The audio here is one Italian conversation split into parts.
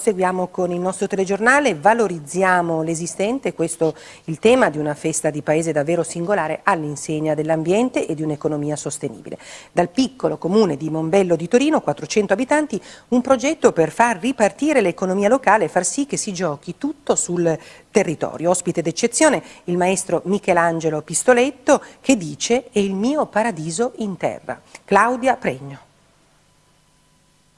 Seguiamo con il nostro telegiornale, valorizziamo l'esistente, questo il tema di una festa di paese davvero singolare all'insegna dell'ambiente e di un'economia sostenibile. Dal piccolo comune di Monbello di Torino, 400 abitanti, un progetto per far ripartire l'economia locale e far sì che si giochi tutto sul territorio. Ospite d'eccezione il maestro Michelangelo Pistoletto che dice è il mio paradiso in terra. Claudia Pregno.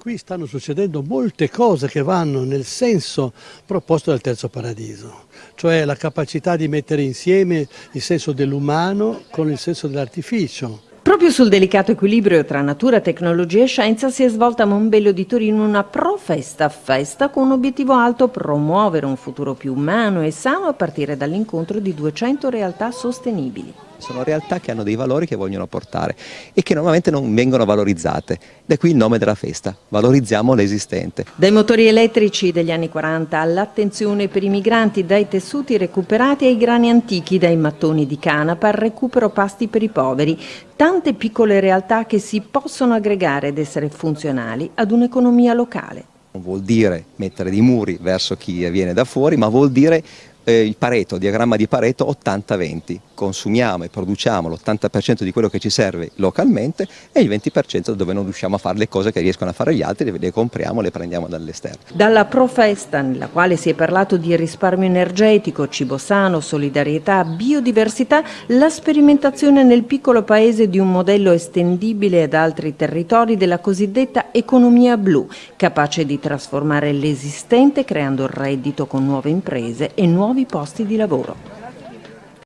Qui stanno succedendo molte cose che vanno nel senso proposto dal terzo paradiso, cioè la capacità di mettere insieme il senso dell'umano con il senso dell'artificio. Proprio sul delicato equilibrio tra natura, tecnologia e scienza si è svolta a Monbello di Torino una pro-festa festa con un obiettivo alto promuovere un futuro più umano e sano a partire dall'incontro di 200 realtà sostenibili sono realtà che hanno dei valori che vogliono portare e che normalmente non vengono valorizzate. Da qui il nome della festa, valorizziamo l'esistente. Dai motori elettrici degli anni 40 all'attenzione per i migranti, dai tessuti recuperati ai grani antichi, dai mattoni di canapa al recupero pasti per i poveri, tante piccole realtà che si possono aggregare ed essere funzionali ad un'economia locale. Non vuol dire mettere dei muri verso chi viene da fuori, ma vuol dire eh, il Pareto, il diagramma di Pareto 80-20, consumiamo e produciamo l'80% di quello che ci serve localmente e il 20% dove non riusciamo a fare le cose che riescono a fare gli altri, le, le compriamo, le prendiamo dall'esterno. Dalla Profesta, nella quale si è parlato di risparmio energetico, cibo sano, solidarietà, biodiversità, la sperimentazione nel piccolo paese di un modello estendibile ad altri territori della cosiddetta economia blu, capace di trasformare l'esistente creando reddito con nuove imprese e nuovi posti di lavoro.